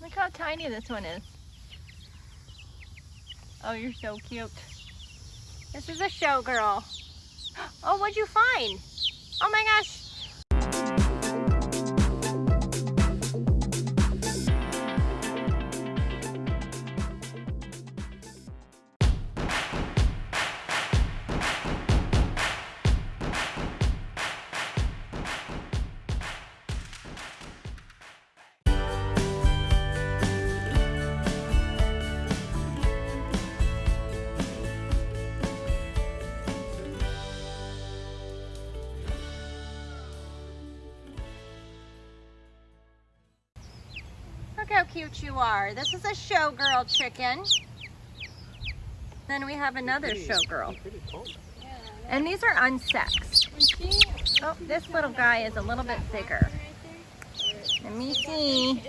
Look how tiny this one is. Oh, you're so cute. This is a showgirl. Oh, what'd you find? Oh my gosh. Look how cute you are. This is a showgirl chicken. Then we have another showgirl. And these are unsexed. Oh, this little guy is a little bit bigger. Let me see.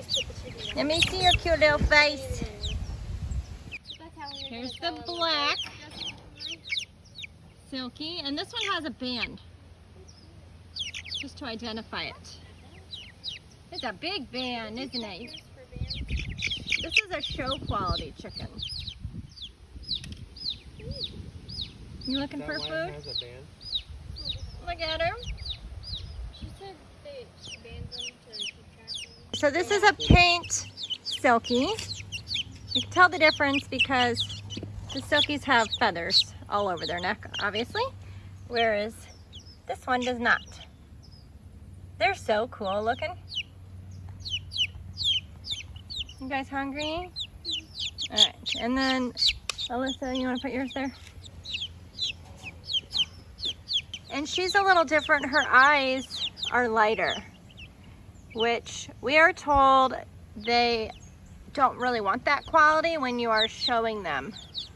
Let me see your cute little face. Here's the black silkie, and this one has a band, just to identify it. It's a big band, isn't it? This is a show quality chicken. You looking for food? Look at her. She said that she bands them to keep track of So this is a paint silkie. You can tell the difference because the silkies have feathers all over their neck, obviously, whereas this one does not. They're so cool looking. You guys hungry? All right, and then Alyssa, you want to put yours there? And she's a little different. Her eyes are lighter, which we are told they don't really want that quality when you are showing them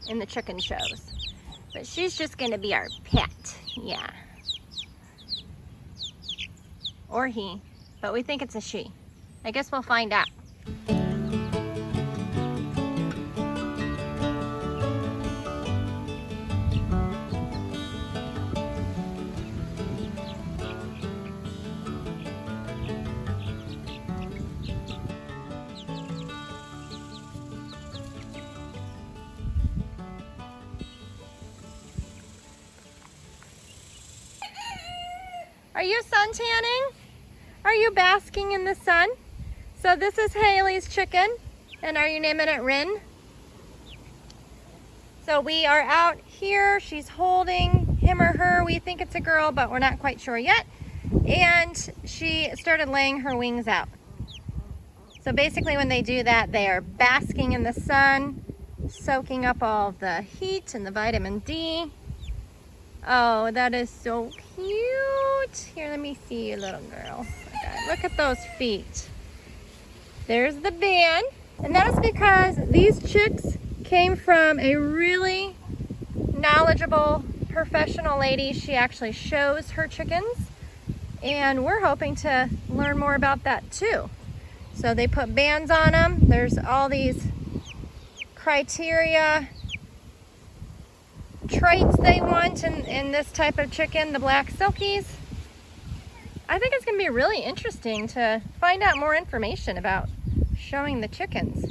in the chicken shows. But she's just gonna be our pet, yeah. Or he, but we think it's a she. I guess we'll find out. Are you sun tanning? Are you basking in the sun? So this is Haley's chicken. And are you naming it Rin? So we are out here. She's holding him or her. We think it's a girl, but we're not quite sure yet. And she started laying her wings out. So basically when they do that, they are basking in the sun, soaking up all the heat and the vitamin D. Oh, that is so cute. Here, let me see you, little girl. Oh okay, look at those feet. There's the band. And that is because these chicks came from a really knowledgeable professional lady. She actually shows her chickens. And we're hoping to learn more about that too. So they put bands on them. There's all these criteria traits they want in, in this type of chicken, the black silkies. I think it's going to be really interesting to find out more information about showing the chickens.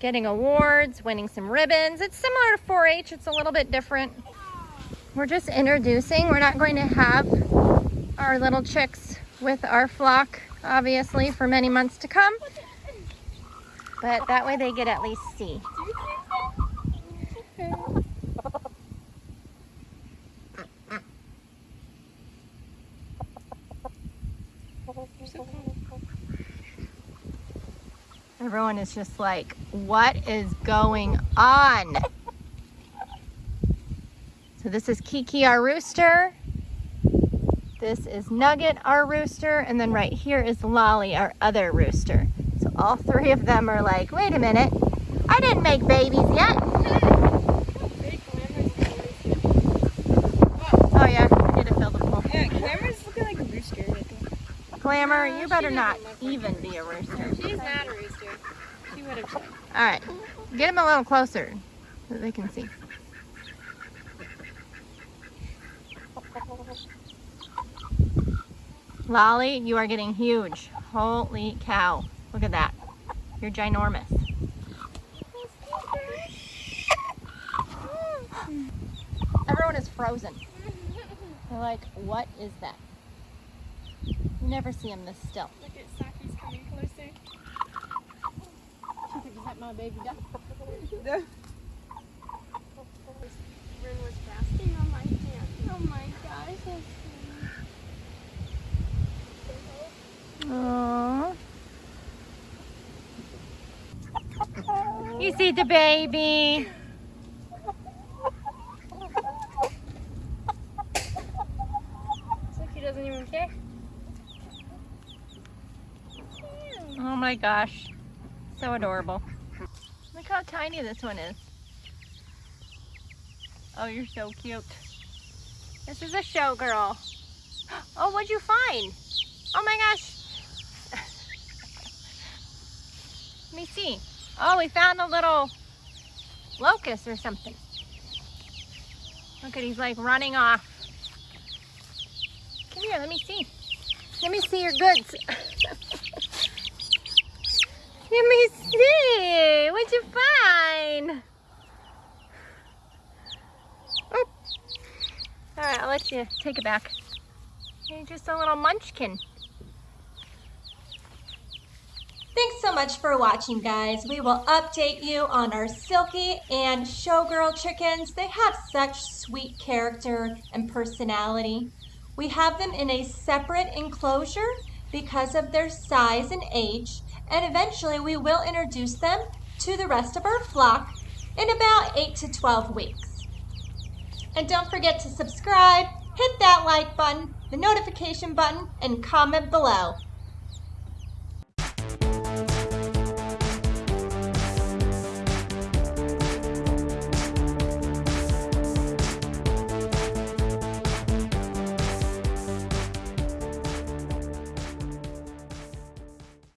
Getting awards, winning some ribbons. It's similar to 4-H, it's a little bit different. We're just introducing. We're not going to have our little chicks with our flock, obviously, for many months to come. But that way they get at least see. Everyone is just like, what is going on? So this is Kiki, our rooster. This is Nugget, our rooster. And then right here is Lolly, our other rooster. So all three of them are like, wait a minute, I didn't make babies yet. Oh yeah, I need to fill the pool. Yeah, Glamour's looking like a rooster. I think. Glamour, you better not even be a rooster. She's not a rooster. She would have. All right, get them a little closer so they can see. Lolly, you are getting huge. Holy cow. Look at that. You're ginormous. Everyone is frozen. They're like, what is that? You never see him this still. Look at Saki's coming closer. She thinks that my baby duck. Ren was basking on my hand. Oh my gosh, oh Aww. You see the baby. Look, he doesn't even care. Oh my gosh. So adorable. Look how tiny this one is. Oh, you're so cute. This is a showgirl. Oh, what'd you find? Oh my gosh. Let me see. Oh, we found a little locust or something. Look at, he's like running off. Come here, let me see. Let me see your goods. Let me see. What'd you find? Oh. All right, I'll let you take it back. You're just a little munchkin. Thanks so much for watching, guys. We will update you on our Silkie and Showgirl chickens. They have such sweet character and personality. We have them in a separate enclosure because of their size and age, and eventually we will introduce them to the rest of our flock in about 8 to 12 weeks. And don't forget to subscribe, hit that like button, the notification button, and comment below.